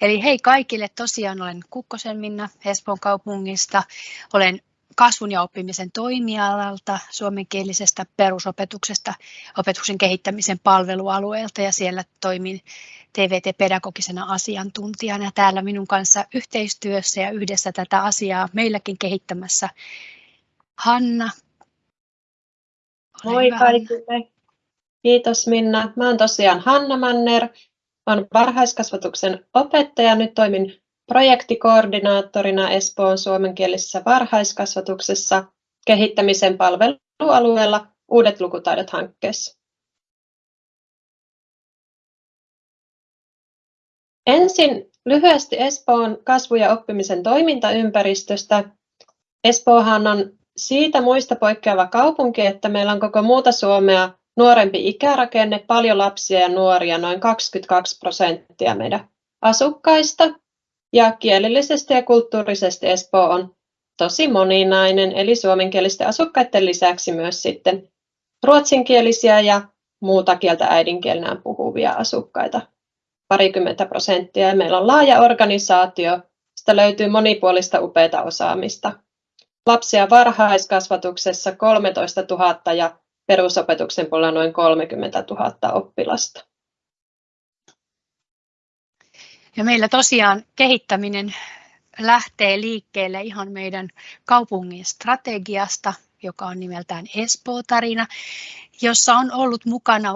Eli hei kaikille, tosiaan olen Kukkosen Minna Espoon kaupungista. Olen kasvun ja oppimisen toimialalta, suomenkielisestä perusopetuksesta, opetuksen kehittämisen palvelualueelta ja siellä toimin TVT-pedagogisena asiantuntijana ja täällä minun kanssa yhteistyössä ja yhdessä tätä asiaa meilläkin kehittämässä Hanna. Ole Moi hyvä, kaikille. Kiitos Minna. Mä oon tosiaan Hanna Manner. Olen varhaiskasvatuksen opettaja. Nyt toimin projektikoordinaattorina Espoon suomenkielisessä varhaiskasvatuksessa kehittämisen palvelualueella Uudet lukutaidot hankkeessa. Ensin lyhyesti Espoon kasvu- ja oppimisen toimintaympäristöstä. Espoohan on siitä muista poikkeava kaupunki, että meillä on koko muuta Suomea nuorempi ikärakenne, paljon lapsia ja nuoria, noin 22 prosenttia meidän asukkaista. Ja kielellisesti ja kulttuurisesti Espoo on tosi moninainen, eli suomenkielisten asukkaiden lisäksi myös sitten ruotsinkielisiä ja muuta kieltä äidinkielenään puhuvia asukkaita parikymmentä prosenttia. Meillä on laaja organisaatio, sitä löytyy monipuolista upeita osaamista. Lapsia varhaiskasvatuksessa 13 000 ja perusopetuksen puolella noin 30 000 oppilasta. Ja meillä tosiaan kehittäminen lähtee liikkeelle ihan meidän kaupungin strategiasta, joka on nimeltään Espoo-tarina, jossa on ollut mukana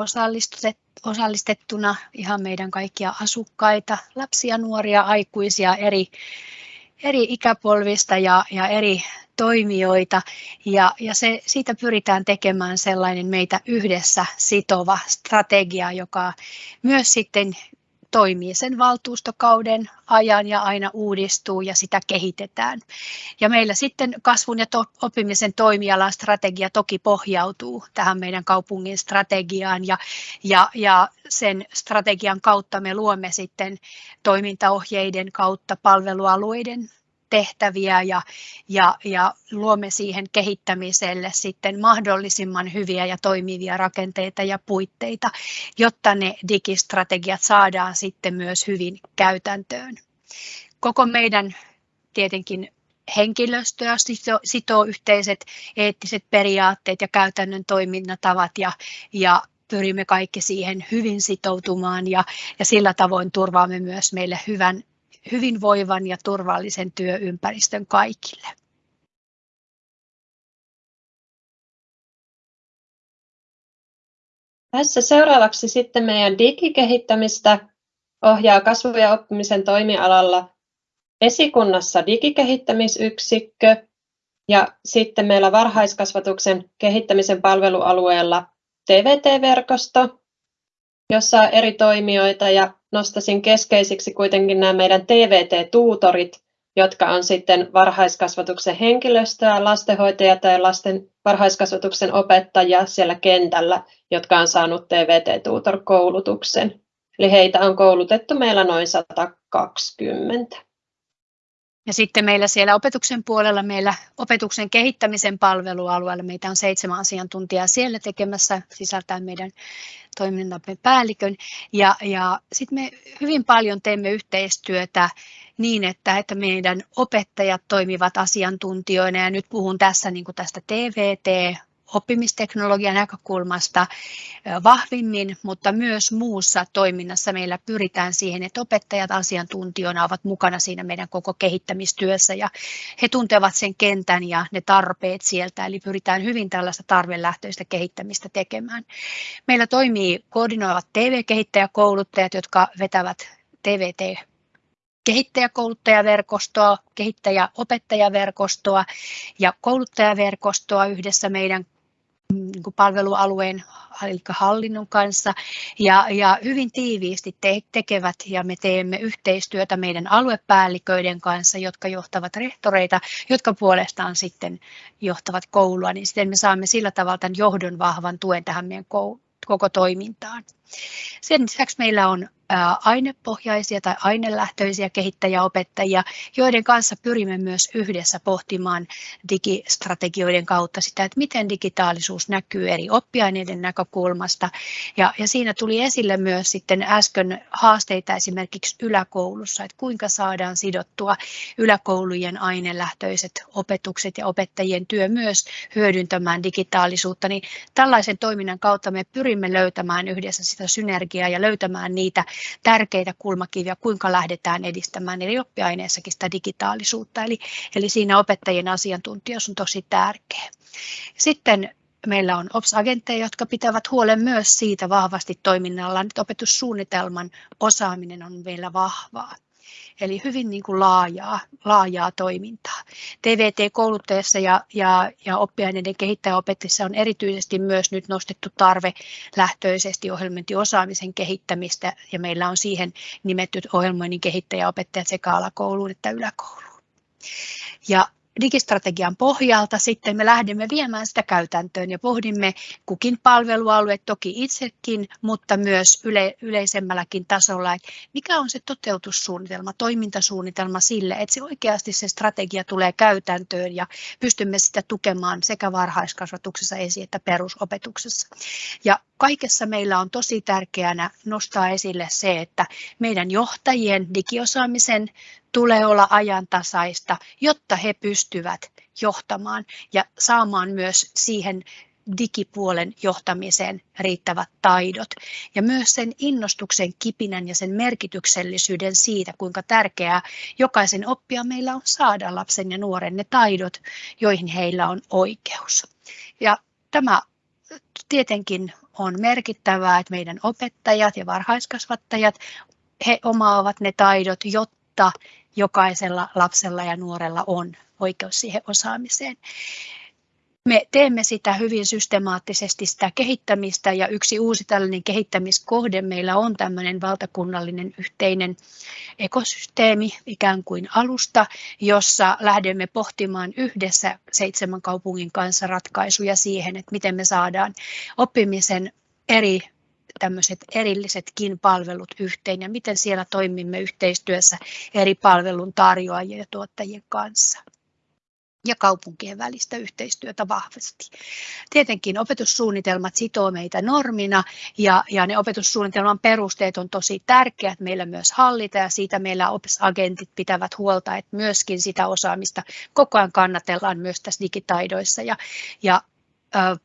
osallistettuna ihan meidän kaikkia asukkaita, lapsia, nuoria, aikuisia eri, eri ikäpolvista ja, ja eri toimijoita ja, ja se, siitä pyritään tekemään sellainen meitä yhdessä sitova strategia, joka myös sitten toimii sen valtuustokauden ajan ja aina uudistuu ja sitä kehitetään. Ja meillä sitten kasvun ja oppimisen toimialan strategia toki pohjautuu tähän meidän kaupungin strategiaan ja, ja, ja sen strategian kautta me luomme sitten toimintaohjeiden kautta palvelualueiden tehtäviä ja, ja, ja luomme siihen kehittämiselle sitten mahdollisimman hyviä ja toimivia rakenteita ja puitteita, jotta ne digistrategiat saadaan sitten myös hyvin käytäntöön. Koko meidän tietenkin henkilöstöä sitoo, sitoo yhteiset eettiset periaatteet ja käytännön toiminnatavat ja, ja pyrimme kaikki siihen hyvin sitoutumaan ja, ja sillä tavoin turvaamme myös meille hyvän hyvinvoivan ja turvallisen työympäristön kaikille. Tässä seuraavaksi sitten meidän digikehittämistä ohjaa kasvu- ja oppimisen toimialalla esikunnassa digikehittämisyksikkö ja sitten meillä varhaiskasvatuksen kehittämisen palvelualueella TVT-verkosto, jossa on eri toimijoita ja nostaisin keskeisiksi kuitenkin nämä meidän TVT-tuutorit, jotka on sitten varhaiskasvatuksen henkilöstöä, lastenhoitajia tai lasten varhaiskasvatuksen opettajia siellä kentällä, jotka on saanut TVT-tuutor-koulutuksen. Eli heitä on koulutettu meillä noin 120. Ja sitten meillä siellä opetuksen puolella, meillä opetuksen kehittämisen palvelualueella, meitä on seitsemän asiantuntijaa siellä tekemässä, sisältäen meidän toimintamme päällikön. Ja, ja sitten me hyvin paljon teemme yhteistyötä niin, että, että meidän opettajat toimivat asiantuntijoina, ja nyt puhun tässä niin kuin tästä TVT, oppimisteknologian näkökulmasta vahvimmin, mutta myös muussa toiminnassa meillä pyritään siihen, että opettajat asiantuntijoina ovat mukana siinä meidän koko kehittämistyössä ja he tuntevat sen kentän ja ne tarpeet sieltä, eli pyritään hyvin tällaista tarvelähtöistä kehittämistä tekemään. Meillä toimii koordinoivat TV-kehittäjäkouluttajat, jotka vetävät TVT kehittäjäkouluttajaverkostoa, kehittäjäopettajaverkostoa ja kouluttajaverkostoa yhdessä meidän palvelualueen eli hallinnon kanssa ja, ja hyvin tiiviisti te, tekevät ja me teemme yhteistyötä meidän aluepäälliköiden kanssa, jotka johtavat rehtoreita, jotka puolestaan sitten johtavat koulua, niin sitten me saamme sillä tavalla tämän johdon vahvan tuen tähän meidän koko toimintaan. Sen lisäksi meillä on ainepohjaisia tai ainelähtöisiä kehittäjäopettajia, joiden kanssa pyrimme myös yhdessä pohtimaan digistrategioiden kautta sitä, että miten digitaalisuus näkyy eri oppiaineiden näkökulmasta. Ja, ja siinä tuli esille myös sitten äsken haasteita esimerkiksi yläkoulussa, että kuinka saadaan sidottua yläkoulujen ainelähtöiset opetukset ja opettajien työ myös hyödyntämään digitaalisuutta, niin tällaisen toiminnan kautta me pyrimme löytämään yhdessä sitä synergiaa ja löytämään niitä tärkeitä kulmakiviä, kuinka lähdetään edistämään eri oppiaineissakin sitä digitaalisuutta. Eli, eli siinä opettajien asiantuntijuus on tosi tärkeä. Sitten meillä on OPS-agentteja, jotka pitävät huolen myös siitä vahvasti toiminnallaan, että opetussuunnitelman osaaminen on meillä vahvaa. Eli hyvin niin kuin laajaa, laajaa toimintaa. TVT-kouluttajassa ja, ja, ja oppiaineiden kehittäjäopettajassa on erityisesti myös nyt nostettu tarve lähtöisesti ohjelmointiosaamisen kehittämistä ja meillä on siihen nimetty ohjelmoinnin kehittäjäopettajat sekä alakouluun että yläkouluun. Ja digistrategian pohjalta sitten me lähdemme viemään sitä käytäntöön ja pohdimme kukin palvelualue toki itsekin, mutta myös yle, yleisemmälläkin tasolla, että mikä on se toteutussuunnitelma, toimintasuunnitelma sille, että se oikeasti se strategia tulee käytäntöön ja pystymme sitä tukemaan sekä varhaiskasvatuksessa esi- että perusopetuksessa. Ja kaikessa meillä on tosi tärkeänä nostaa esille se, että meidän johtajien digiosaamisen tulee olla ajantasaista, jotta he pystyvät johtamaan ja saamaan myös siihen digipuolen johtamiseen riittävät taidot. Ja myös sen innostuksen kipinän ja sen merkityksellisyyden siitä, kuinka tärkeää jokaisen oppia meillä on saada lapsen ja nuoren ne taidot, joihin heillä on oikeus. Ja tämä tietenkin on merkittävää, että meidän opettajat ja varhaiskasvattajat, he omaavat ne taidot, jotta jokaisella lapsella ja nuorella on oikeus siihen osaamiseen. Me teemme sitä hyvin systemaattisesti, sitä kehittämistä ja yksi uusi tällainen kehittämiskohde meillä on tämmöinen valtakunnallinen yhteinen ekosysteemi, ikään kuin alusta, jossa lähdemme pohtimaan yhdessä seitsemän kaupungin kanssa ratkaisuja siihen, että miten me saadaan oppimisen eri tämmöiset erillisetkin palvelut yhteen ja miten siellä toimimme yhteistyössä eri palvelun tarjoajien ja tuottajien kanssa ja kaupunkien välistä yhteistyötä vahvasti. Tietenkin opetussuunnitelmat sitoo meitä normina ja, ja ne opetussuunnitelman perusteet on tosi tärkeät meillä myös hallita ja siitä meillä opetusagentit pitävät huolta, että myöskin sitä osaamista koko ajan kannatellaan myös tässä digitaidoissa ja, ja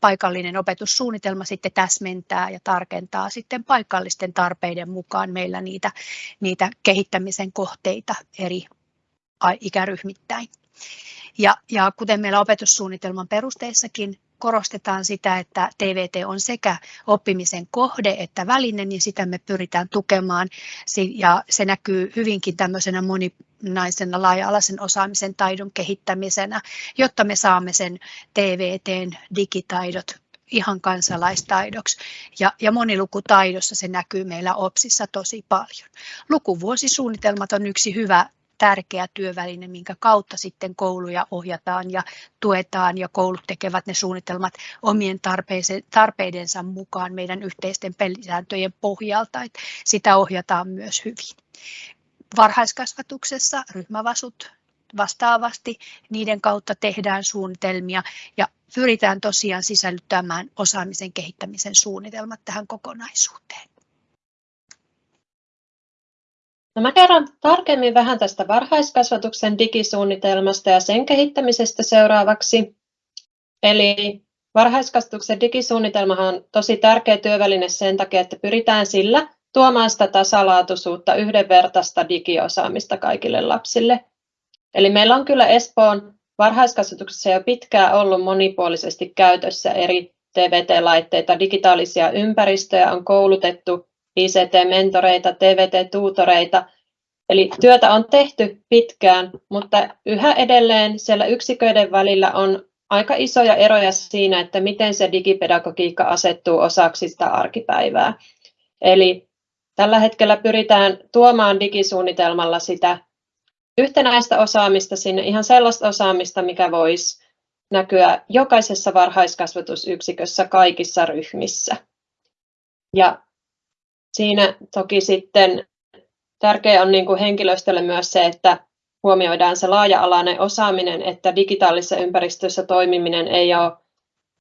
paikallinen opetussuunnitelma sitten täsmentää ja tarkentaa sitten paikallisten tarpeiden mukaan meillä niitä, niitä kehittämisen kohteita eri ikäryhmittäin. Ja, ja kuten meillä opetussuunnitelman perusteissakin korostetaan sitä, että TVT on sekä oppimisen kohde että väline, niin sitä me pyritään tukemaan ja se näkyy hyvinkin tämmöisenä moninaisena laaja-alaisen osaamisen taidon kehittämisenä, jotta me saamme sen TVTn digitaidot ihan kansalaistaidoksi. Ja, ja monilukutaidossa se näkyy meillä OPSissa tosi paljon. Lukuvuosisuunnitelmat on yksi hyvä tärkeä työväline, minkä kautta sitten kouluja ohjataan ja tuetaan ja koulut tekevät ne suunnitelmat omien tarpeidensa mukaan meidän yhteisten pelisääntöjen pohjalta, että sitä ohjataan myös hyvin. Varhaiskasvatuksessa ryhmävasut vastaavasti, niiden kautta tehdään suunnitelmia ja pyritään tosiaan sisällyttämään osaamisen kehittämisen suunnitelmat tähän kokonaisuuteen. No mä kerron tarkemmin vähän tästä varhaiskasvatuksen digisuunnitelmasta ja sen kehittämisestä seuraavaksi. Eli varhaiskasvatuksen digisuunnitelmahan on tosi tärkeä työväline sen takia, että pyritään sillä tuomaan sitä tasalaatuisuutta, yhdenvertaista digiosaamista kaikille lapsille. Eli meillä on kyllä Espoon varhaiskasvatuksessa jo pitkään ollut monipuolisesti käytössä eri TVT-laitteita, digitaalisia ympäristöjä on koulutettu ICT-mentoreita, TVT-tuutoreita. Eli työtä on tehty pitkään, mutta yhä edelleen siellä yksiköiden välillä on aika isoja eroja siinä, että miten se digipedagogiikka asettuu osaksi sitä arkipäivää. Eli tällä hetkellä pyritään tuomaan digisuunnitelmalla sitä yhtenäistä osaamista sinne, ihan sellaista osaamista, mikä voisi näkyä jokaisessa varhaiskasvatusyksikössä kaikissa ryhmissä. Ja siinä toki sitten tärkeää on niin kuin henkilöstölle myös se, että huomioidaan se laaja-alainen osaaminen, että digitaalisessa ympäristössä toimiminen ei ole,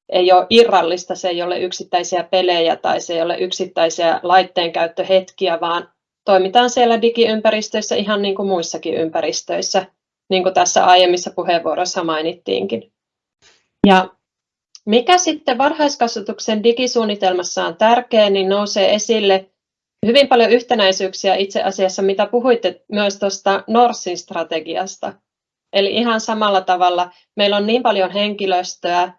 ei ole irrallista, se ei ole yksittäisiä pelejä tai se ei ole yksittäisiä laitteenkäyttöhetkiä, vaan toimitaan siellä digiympäristöissä ihan niin kuin muissakin ympäristöissä, niin kuin tässä aiemmissa puheenvuoroissa mainittiinkin. Ja mikä sitten varhaiskasvatuksen digisuunnitelmassa on tärkeää, niin nousee esille hyvin paljon yhtenäisyyksiä itse asiassa, mitä puhuitte myös tuosta Norsin strategiasta. Eli ihan samalla tavalla meillä on niin paljon henkilöstöä,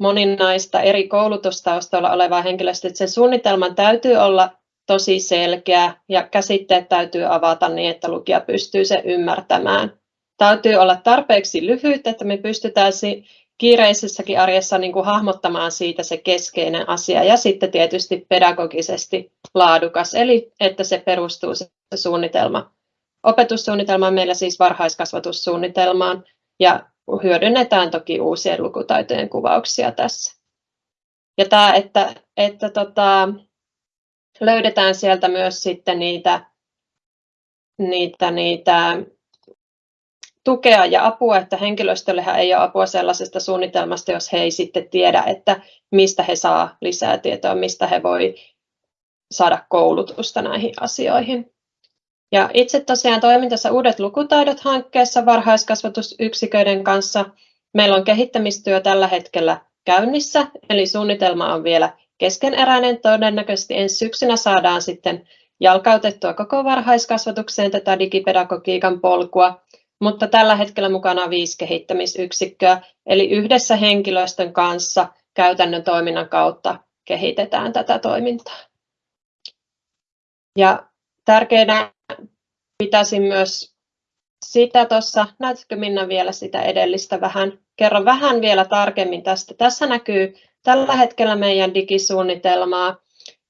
moninaista eri koulutustaustoilla olevaa henkilöstöä, että sen suunnitelman täytyy olla tosi selkeä ja käsitteet täytyy avata niin, että lukija pystyy se ymmärtämään. Täytyy olla tarpeeksi lyhyt, että me pystytään kiireisessäkin arjessa niin kuin hahmottamaan siitä se keskeinen asia ja sitten tietysti pedagogisesti laadukas, eli että se perustuu se suunnitelma. Opetussuunnitelma on meillä siis varhaiskasvatussuunnitelmaan ja hyödynnetään toki uusien lukutaitojen kuvauksia tässä. Ja tämä, että, että tota, löydetään sieltä myös sitten niitä, niitä, niitä tukea ja apua, että henkilöstöllehän ei ole apua sellaisesta suunnitelmasta, jos he ei sitten tiedä, että mistä he saa lisää tietoa, mistä he voi saada koulutusta näihin asioihin. Ja itse tosiaan toimin tässä Uudet lukutaidot hankkeessa varhaiskasvatusyksiköiden kanssa. Meillä on kehittämistyö tällä hetkellä käynnissä, eli suunnitelma on vielä keskeneräinen. Todennäköisesti ensi syksynä saadaan sitten jalkautettua koko varhaiskasvatukseen tätä digipedagogiikan polkua mutta tällä hetkellä mukana viisi kehittämisyksikköä, eli yhdessä henkilöstön kanssa käytännön toiminnan kautta kehitetään tätä toimintaa. Ja tärkeänä pitäisin myös sitä tuossa, näytätkö Minna vielä sitä edellistä vähän, kerro vähän vielä tarkemmin tästä. Tässä näkyy tällä hetkellä meidän digisuunnitelmaa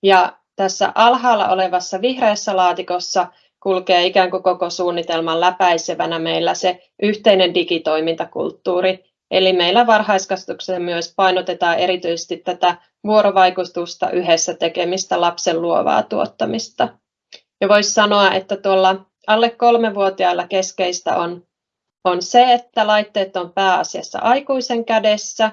ja tässä alhaalla olevassa vihreässä laatikossa kulkee ikään kuin koko suunnitelman läpäisevänä meillä se yhteinen digitoimintakulttuuri. Eli meillä varhaiskasvatuksessa myös painotetaan erityisesti tätä vuorovaikutusta yhdessä tekemistä lapsen luovaa tuottamista. Ja voisi sanoa, että tuolla alle kolmevuotiailla keskeistä on, on se, että laitteet on pääasiassa aikuisen kädessä,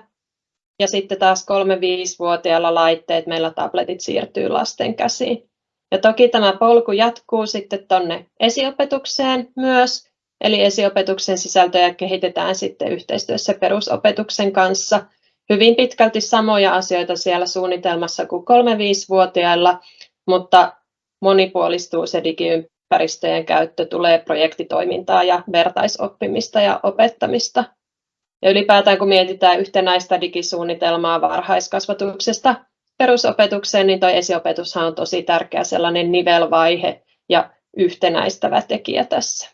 ja sitten taas 3-5-vuotiailla laitteet, meillä tabletit siirtyy lasten käsiin. Ja toki tämä polku jatkuu sitten tuonne esiopetukseen myös, eli esiopetuksen sisältöjä kehitetään sitten yhteistyössä perusopetuksen kanssa. Hyvin pitkälti samoja asioita siellä suunnitelmassa kuin 3-5-vuotiailla, mutta monipuolistuu se digiympäristöjen käyttö, tulee projektitoimintaa ja vertaisoppimista ja opettamista. Ja ylipäätään kun mietitään yhtenäistä digisuunnitelmaa varhaiskasvatuksesta, perusopetukseen, niin tuo esiopetushan on tosi tärkeä sellainen nivelvaihe ja yhtenäistävä tekijä tässä.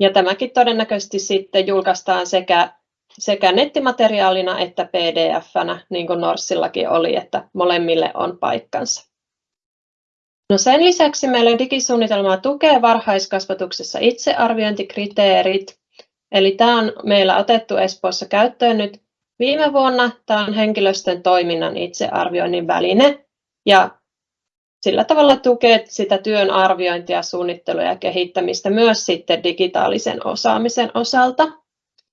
Ja tämäkin todennäköisesti sitten julkaistaan sekä, sekä nettimateriaalina että pdf-nä, niin kuin Norssillakin oli, että molemmille on paikkansa. No sen lisäksi meillä digisuunnitelmaa tukee varhaiskasvatuksessa itsearviointikriteerit. Eli tämä on meillä otettu Espoossa käyttöön nyt Viime vuonna tämä on henkilöstön toiminnan itsearvioinnin väline ja sillä tavalla tukee sitä työn arviointia, suunnittelua ja kehittämistä myös sitten digitaalisen osaamisen osalta.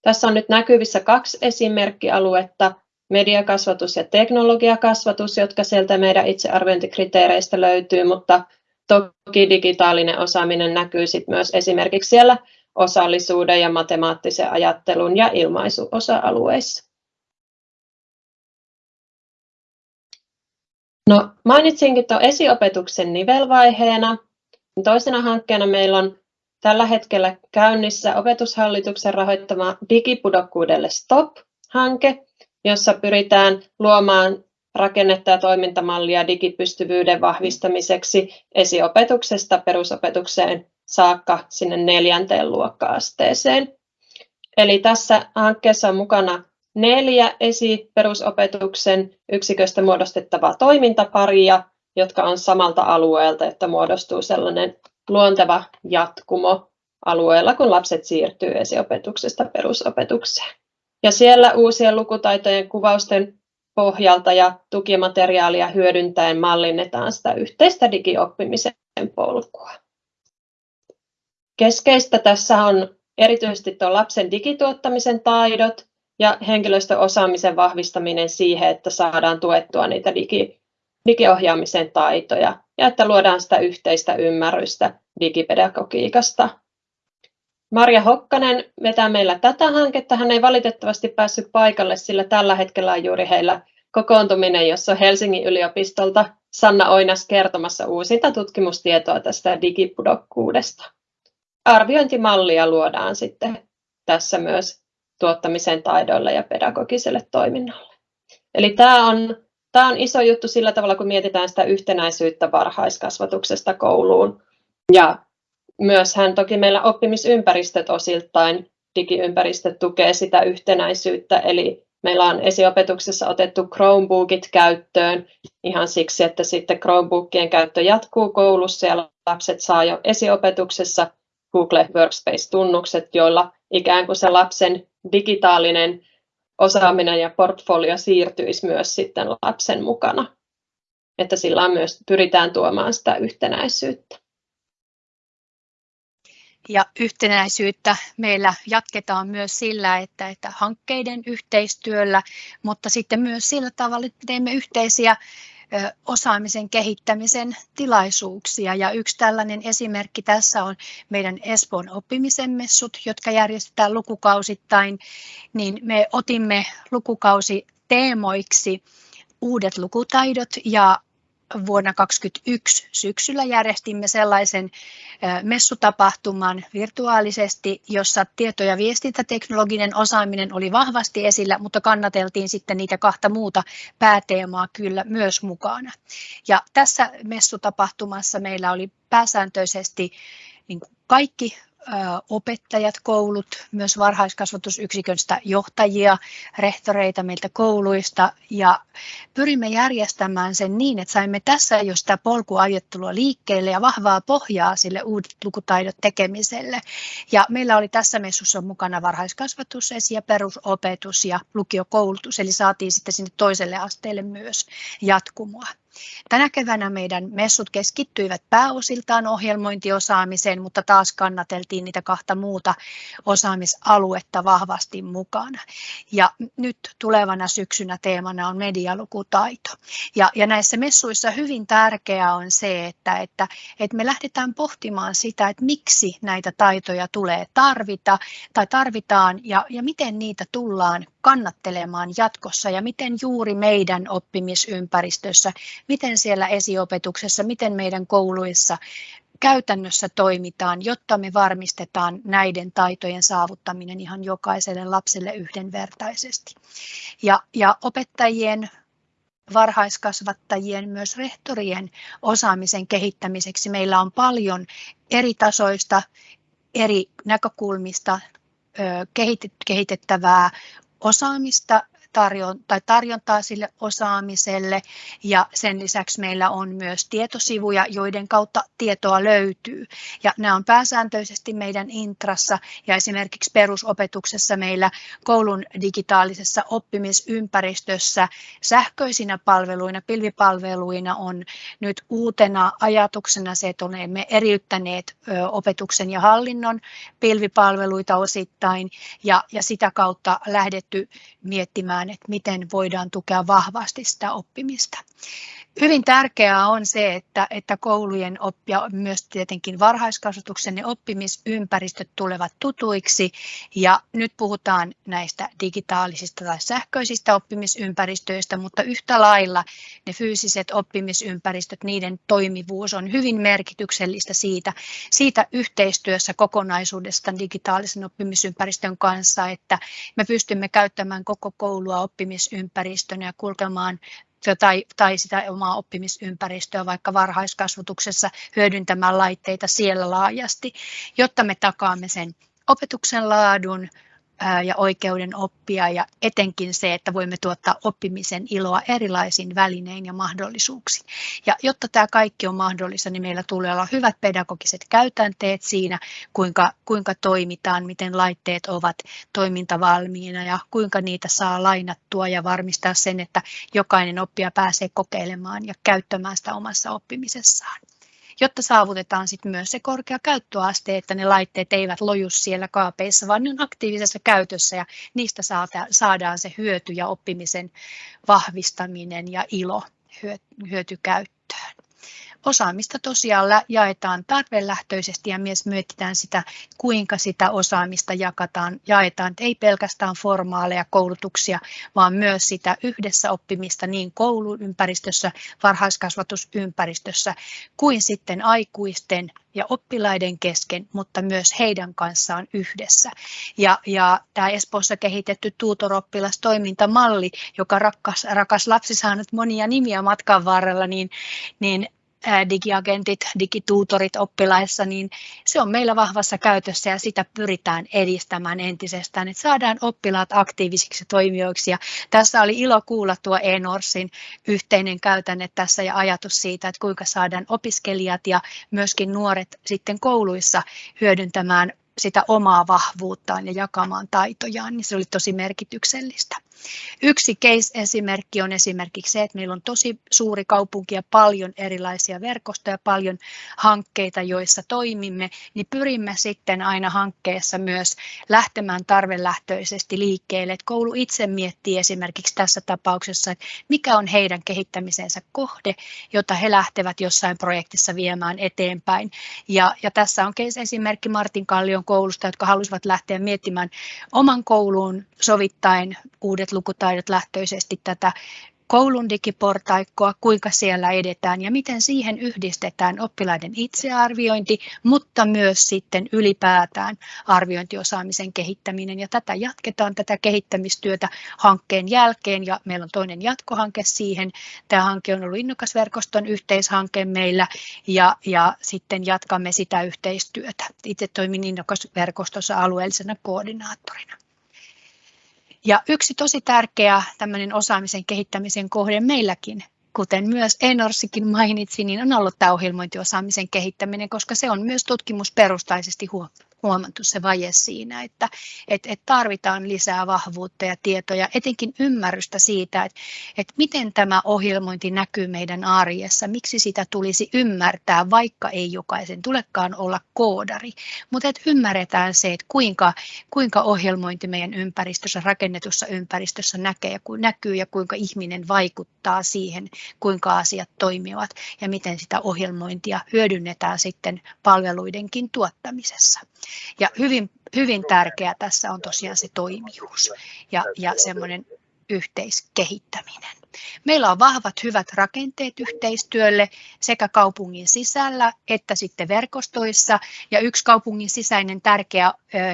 Tässä on nyt näkyvissä kaksi esimerkkialuetta, mediakasvatus ja teknologiakasvatus, jotka sieltä meidän itsearviointikriteereistä löytyy, mutta toki digitaalinen osaaminen näkyy sitten myös esimerkiksi siellä osallisuuden ja matemaattisen ajattelun ja ilmaisuosa-alueissa. No, mainitsinkin tuon esiopetuksen nivelvaiheena. Toisena hankkeena meillä on tällä hetkellä käynnissä opetushallituksen rahoittama digipudokkuudelle STOP-hanke, jossa pyritään luomaan rakennetta ja toimintamallia digipystyvyyden vahvistamiseksi esiopetuksesta perusopetukseen saakka sinne neljänteen luokka-asteeseen. Eli tässä hankkeessa on mukana neljä esi-perusopetuksen yksiköstä muodostettavaa toimintaparia, jotka on samalta alueelta, että muodostuu sellainen luonteva jatkumo alueella, kun lapset siirtyy esiopetuksesta perusopetukseen. Ja siellä uusien lukutaitojen kuvausten pohjalta ja tukimateriaalia hyödyntäen mallinnetaan sitä yhteistä digioppimisen polkua. Keskeistä tässä on erityisesti tuo lapsen digituottamisen taidot ja henkilöstöosaamisen vahvistaminen siihen, että saadaan tuettua niitä digi, digiohjaamisen taitoja ja että luodaan sitä yhteistä ymmärrystä digipedagogiikasta. Marja Hokkanen vetää meillä tätä hanketta. Hän ei valitettavasti päässyt paikalle, sillä tällä hetkellä on juuri heillä kokoontuminen, jossa on Helsingin yliopistolta Sanna Oinas kertomassa uusinta tutkimustietoa tästä digipudokkuudesta. Arviointimallia luodaan sitten tässä myös tuottamisen taidoille ja pedagogiselle toiminnalle. Eli tämä on, tämä on iso juttu sillä tavalla, kun mietitään sitä yhtenäisyyttä varhaiskasvatuksesta kouluun. Ja myös hän toki meillä oppimisympäristöt osiltain, digiympäristöt tukee sitä yhtenäisyyttä, eli meillä on esiopetuksessa otettu Chromebookit käyttöön ihan siksi, että sitten Chromebookien käyttö jatkuu koulussa ja lapset saa jo esiopetuksessa Google Workspace-tunnukset, joilla ikään kuin se lapsen digitaalinen osaaminen ja portfolio siirtyisi myös sitten lapsen mukana. Että sillä myös pyritään tuomaan sitä yhtenäisyyttä. Ja yhtenäisyyttä meillä jatketaan myös sillä, että, että hankkeiden yhteistyöllä, mutta sitten myös sillä tavalla, että teemme yhteisiä osaamisen kehittämisen tilaisuuksia. Ja yksi tällainen esimerkki tässä on meidän Espoon oppimisen messut, jotka järjestetään lukukausittain. Niin me otimme lukukausi teemoiksi uudet lukutaidot ja vuonna 2021 syksyllä järjestimme sellaisen messutapahtuman virtuaalisesti, jossa tieto- ja viestintäteknologinen osaaminen oli vahvasti esillä, mutta kannateltiin sitten niitä kahta muuta pääteemaa kyllä myös mukana. Ja tässä messutapahtumassa meillä oli pääsääntöisesti niin kaikki opettajat, koulut, myös varhaiskasvatusyksiköstä johtajia, rehtoreita meiltä kouluista ja pyrimme järjestämään sen niin, että saimme tässä jo sitä polkuajattelua liikkeelle ja vahvaa pohjaa sille uudet lukutaidot tekemiselle. Ja meillä oli tässä messussa mukana varhaiskasvatus, esi- ja perusopetus ja lukiokoulutus, eli saatiin sitten sinne toiselle asteelle myös jatkumoa. Tänä keväänä meidän messut keskittyivät pääosiltaan ohjelmointiosaamiseen, mutta taas kannateltiin niitä kahta muuta osaamisaluetta vahvasti mukana. Ja nyt tulevana syksynä teemana on medialukutaito. Ja, ja näissä messuissa hyvin tärkeää on se, että, että, että me lähdetään pohtimaan sitä, että miksi näitä taitoja tulee tarvita tai tarvitaan ja, ja miten niitä tullaan kannattelemaan jatkossa ja miten juuri meidän oppimisympäristössä, miten siellä esiopetuksessa, miten meidän kouluissa käytännössä toimitaan, jotta me varmistetaan näiden taitojen saavuttaminen ihan jokaiselle lapselle yhdenvertaisesti. Ja, ja opettajien varhaiskasvattajien, myös rehtorien osaamisen kehittämiseksi meillä on paljon eri tasoista, eri näkökulmista kehitettävää osaamista tarjon, tai tarjontaa sille osaamiselle ja sen lisäksi meillä on myös tietosivuja, joiden kautta tietoa löytyy. Ja nämä on pääsääntöisesti meidän intrassa ja esimerkiksi perusopetuksessa meillä koulun digitaalisessa oppimisympäristössä sähköisinä palveluina, pilvipalveluina on nyt uutena ajatuksena se, että olemme eriyttäneet opetuksen ja hallinnon pilvipalveluita osittain ja, ja sitä kautta lähdetty miettimään miettimään, että miten voidaan tukea vahvasti sitä oppimista. Hyvin tärkeää on se, että, että koulujen ja myös tietenkin varhaiskasvatuksen ja oppimisympäristöt tulevat tutuiksi. Ja nyt puhutaan näistä digitaalisista tai sähköisistä oppimisympäristöistä, mutta yhtä lailla ne fyysiset oppimisympäristöt, niiden toimivuus on hyvin merkityksellistä siitä, siitä yhteistyössä kokonaisuudesta digitaalisen oppimisympäristön kanssa, että me pystymme käyttämään koko koulua oppimisympäristönä ja kulkemaan tai, tai sitä omaa oppimisympäristöä vaikka varhaiskasvatuksessa hyödyntämään laitteita siellä laajasti, jotta me takaamme sen opetuksen laadun, ja oikeuden oppia ja etenkin se, että voimme tuottaa oppimisen iloa erilaisin välinein ja mahdollisuuksin. Ja jotta tämä kaikki on mahdollista, niin meillä tulee olla hyvät pedagogiset käytänteet siinä, kuinka, kuinka toimitaan, miten laitteet ovat toimintavalmiina ja kuinka niitä saa lainattua ja varmistaa sen, että jokainen oppija pääsee kokeilemaan ja käyttämään sitä omassa oppimisessaan jotta saavutetaan sitten myös se korkea käyttöaste, että ne laitteet eivät loju siellä kaapeissa, vaan ne on aktiivisessa käytössä ja niistä saadaan se hyöty ja oppimisen vahvistaminen ja ilo hyötykäyttöön. Osaamista tosiaan jaetaan tarvelähtöisesti ja myös mietitään sitä, kuinka sitä osaamista jakataan, jaetaan. Ei pelkästään formaaleja koulutuksia, vaan myös sitä yhdessä oppimista niin kouluympäristössä, varhaiskasvatusympäristössä kuin sitten aikuisten ja oppilaiden kesken, mutta myös heidän kanssaan yhdessä. Ja, ja tämä Espoossa kehitetty tuutoroppilastoimintamalli, joka rakas, rakas lapsi saanut monia nimiä matkan varrella, niin, niin digiagentit, digituutorit oppilaissa, niin se on meillä vahvassa käytössä ja sitä pyritään edistämään entisestään, että saadaan oppilaat aktiivisiksi toimijoiksi. Ja tässä oli ilo kuulla tuo eNorsin yhteinen käytänne tässä ja ajatus siitä, että kuinka saadaan opiskelijat ja myöskin nuoret sitten kouluissa hyödyntämään sitä omaa vahvuuttaan ja jakamaan taitojaan, niin se oli tosi merkityksellistä. Yksi case-esimerkki on esimerkiksi se, että meillä on tosi suuri kaupunki ja paljon erilaisia verkostoja, paljon hankkeita, joissa toimimme, niin pyrimme sitten aina hankkeessa myös lähtemään tarvelähtöisesti liikkeelle. Että koulu itse miettii esimerkiksi tässä tapauksessa, että mikä on heidän kehittämisensä kohde, jota he lähtevät jossain projektissa viemään eteenpäin. Ja, ja tässä on case-esimerkki Martin Kallion koulusta, jotka halusivat lähteä miettimään oman kouluun sovittaen uudet lukutaidot lähtöisesti tätä koulun digiportaikkoa, kuinka siellä edetään ja miten siihen yhdistetään oppilaiden itsearviointi, mutta myös sitten ylipäätään arviointiosaamisen kehittäminen. Ja tätä jatketaan, tätä kehittämistyötä hankkeen jälkeen ja meillä on toinen jatkohanke siihen. Tämä hanke on ollut Innokasverkoston yhteishanke meillä ja, ja sitten jatkamme sitä yhteistyötä. Itse toimin Innokasverkostossa alueellisena koordinaattorina. Ja yksi tosi tärkeä tämmöinen osaamisen kehittämisen kohde meilläkin, kuten myös Enorsikin mainitsi, niin on ollut tämä ohjelmointiosaamisen kehittäminen, koska se on myös tutkimusperustaisesti huomattu se vaje siinä, että että että tarvitaan lisää vahvuutta ja tietoja, etenkin ymmärrystä siitä, että että miten tämä ohjelmointi näkyy meidän arjessa, miksi sitä tulisi ymmärtää, vaikka ei jokaisen tulekaan olla koodari, mutta että ymmärretään se, että kuinka, kuinka ohjelmointi meidän ympäristössä, rakennetussa ympäristössä näkee, näkyy ja kuinka ihminen vaikuttaa siihen, kuinka asiat toimivat ja miten sitä ohjelmointia hyödynnetään sitten palveluidenkin tuottamisessa. Ja hyvin, hyvin tärkeää tässä on tosiaan se toimijuus ja, ja semmoinen yhteiskehittäminen. Meillä on vahvat hyvät rakenteet yhteistyölle sekä kaupungin sisällä että sitten verkostoissa. Ja yksi kaupungin sisäinen tärkeä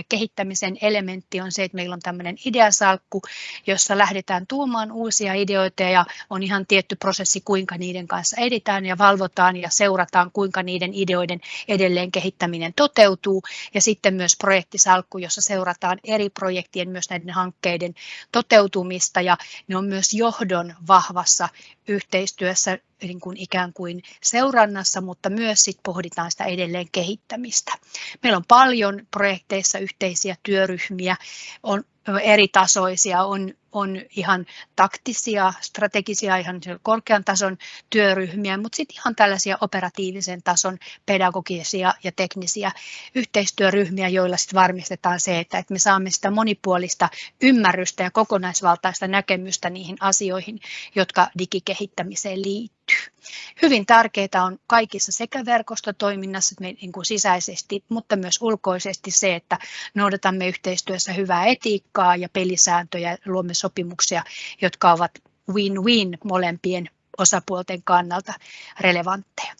kehittämisen elementti on se, että meillä on tämmöinen ideasalkku, jossa lähdetään tuomaan uusia ideoita ja on ihan tietty prosessi, kuinka niiden kanssa editään ja valvotaan ja seurataan, kuinka niiden ideoiden edelleen kehittäminen toteutuu. Ja sitten myös projektisalkku, jossa seurataan eri projektien, myös näiden hankkeiden toteutumista ja ne on myös johdon vahvassa yhteistyössä niin kuin ikään kuin seurannassa, mutta myös sit pohditaan sitä edelleen kehittämistä. Meillä on paljon projekteissa yhteisiä työryhmiä, on eri tasoisia, on, on ihan taktisia, strategisia, ihan korkean tason työryhmiä, mutta sitten ihan tällaisia operatiivisen tason pedagogisia ja teknisiä yhteistyöryhmiä, joilla sitten varmistetaan se, että, että me saamme sitä monipuolista ymmärrystä ja kokonaisvaltaista näkemystä niihin asioihin, jotka digikehittämiseen liittyy. Hyvin tärkeää on kaikissa sekä verkostotoiminnassa niin kuin sisäisesti, mutta myös ulkoisesti se, että noudatamme yhteistyössä hyvää etiikkaa ja pelisääntöjä, luomme sopimuksia, jotka ovat win-win molempien osapuolten kannalta relevantteja.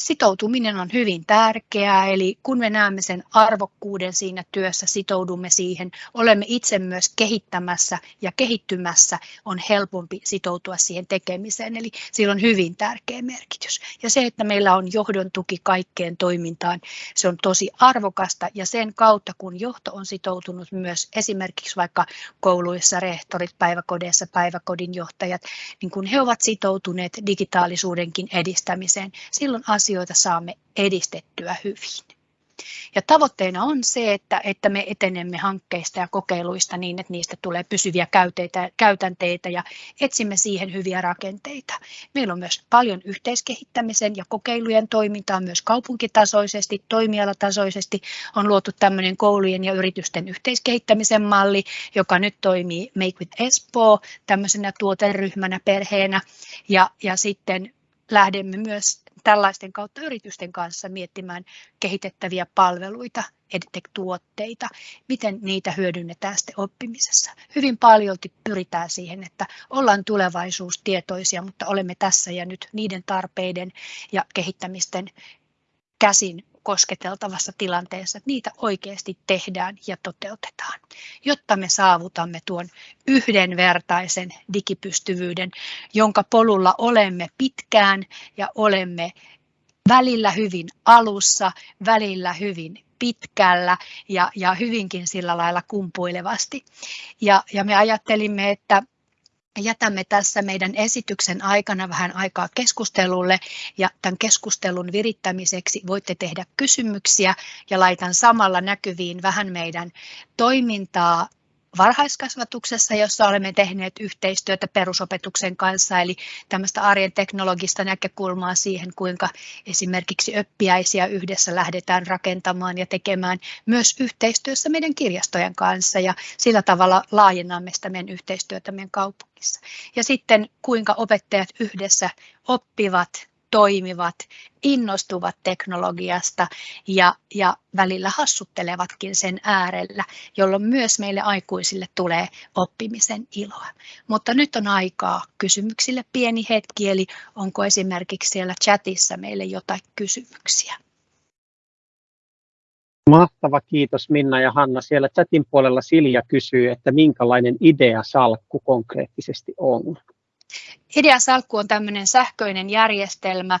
Sitoutuminen on hyvin tärkeää, eli kun me näemme sen arvokkuuden siinä työssä, sitoudumme siihen, olemme itse myös kehittämässä ja kehittymässä, on helpompi sitoutua siihen tekemiseen, eli sillä on hyvin tärkeä merkitys. Ja se, että meillä on johdon tuki kaikkeen toimintaan, se on tosi arvokasta ja sen kautta, kun johto on sitoutunut myös esimerkiksi vaikka kouluissa, rehtorit, päiväkodeissa, päiväkodin johtajat, niin kun he ovat sitoutuneet digitaalisuudenkin edistämiseen, silloin asioita saamme edistettyä hyvin. Ja tavoitteena on se, että, että me etenemme hankkeista ja kokeiluista niin, että niistä tulee pysyviä käyteitä, käytänteitä ja etsimme siihen hyviä rakenteita. Meillä on myös paljon yhteiskehittämisen ja kokeilujen toimintaa myös kaupunkitasoisesti, toimialatasoisesti. On luotu tämmöinen koulujen ja yritysten yhteiskehittämisen malli, joka nyt toimii Make with Espoo tämmöisenä tuoteryhmänä perheenä ja, ja sitten lähdemme myös tällaisten kautta yritysten kanssa miettimään kehitettäviä palveluita, edtech-tuotteita, miten niitä hyödynnetään sitten oppimisessa. Hyvin paljon pyritään siihen, että ollaan tulevaisuustietoisia, mutta olemme tässä ja nyt niiden tarpeiden ja kehittämisten käsin kosketeltavassa tilanteessa, että niitä oikeasti tehdään ja toteutetaan, jotta me saavutamme tuon yhdenvertaisen digipystyvyyden, jonka polulla olemme pitkään ja olemme välillä hyvin alussa, välillä hyvin pitkällä ja, ja hyvinkin sillä lailla kumpuilevasti. Ja, ja me ajattelimme, että jätämme tässä meidän esityksen aikana vähän aikaa keskustelulle ja tämän keskustelun virittämiseksi voitte tehdä kysymyksiä ja laitan samalla näkyviin vähän meidän toimintaa varhaiskasvatuksessa, jossa olemme tehneet yhteistyötä perusopetuksen kanssa, eli tämmöistä arjen teknologista näkökulmaa siihen, kuinka esimerkiksi oppiaisia yhdessä lähdetään rakentamaan ja tekemään myös yhteistyössä meidän kirjastojen kanssa ja sillä tavalla laajennamme sitä meidän yhteistyötä meidän kaupungissa. Ja sitten kuinka opettajat yhdessä oppivat toimivat, innostuvat teknologiasta ja, ja välillä hassuttelevatkin sen äärellä, jolloin myös meille aikuisille tulee oppimisen iloa. Mutta nyt on aikaa kysymyksille pieni hetki, eli onko esimerkiksi siellä chatissa meille jotain kysymyksiä? Mahtava, kiitos Minna ja Hanna. Siellä chatin puolella Silja kysyy, että minkälainen idea salkku konkreettisesti on. Ideasalkku on tämmöinen sähköinen järjestelmä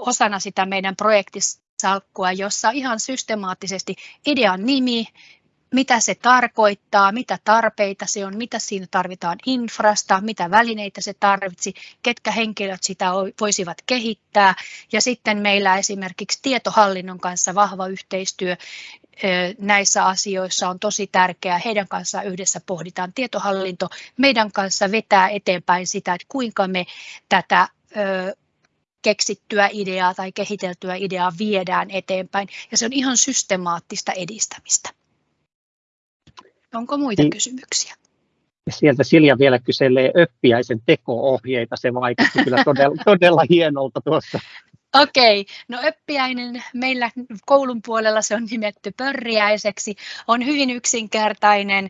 osana sitä meidän projektisalkkua, jossa ihan systemaattisesti idean nimi, mitä se tarkoittaa, mitä tarpeita se on, mitä siinä tarvitaan infrasta, mitä välineitä se tarvitsi, ketkä henkilöt sitä voisivat kehittää. Ja sitten meillä esimerkiksi tietohallinnon kanssa vahva yhteistyö näissä asioissa on tosi tärkeää. Heidän kanssaan yhdessä pohditaan tietohallinto. Meidän kanssa vetää eteenpäin sitä, että kuinka me tätä keksittyä ideaa tai kehiteltyä ideaa viedään eteenpäin. Ja se on ihan systemaattista edistämistä. Onko muita niin. kysymyksiä? Sieltä Silja vielä kyselee öppiäisen teko-ohjeita. Se vaikutti kyllä todella, todella hienolta tuossa. Okei, no öppiäinen meillä koulun puolella se on nimetty pörriäiseksi. On hyvin yksinkertainen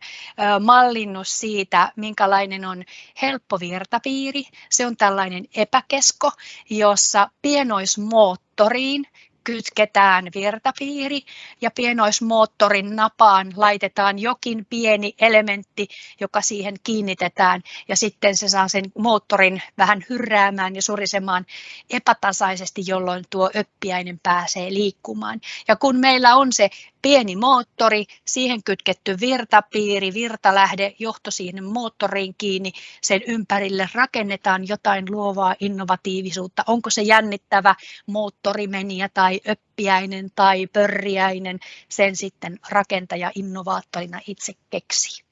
mallinnus siitä, minkälainen on helppo virtapiiri. Se on tällainen epäkesko, jossa pienoismoottoriin kytketään virtapiiri ja pienoismoottorin napaan laitetaan jokin pieni elementti, joka siihen kiinnitetään ja sitten se saa sen moottorin vähän hyrräämään ja surisemaan epätasaisesti, jolloin tuo öppiäinen pääsee liikkumaan. Ja kun meillä on se pieni moottori, siihen kytketty virtapiiri, virtalähde, johto siihen moottoriin kiinni, sen ympärille rakennetaan jotain luovaa innovatiivisuutta. Onko se jännittävä moottorimeniä tai öppiäinen tai pörriäinen, sen sitten rakentaja innovaattorina itse keksii.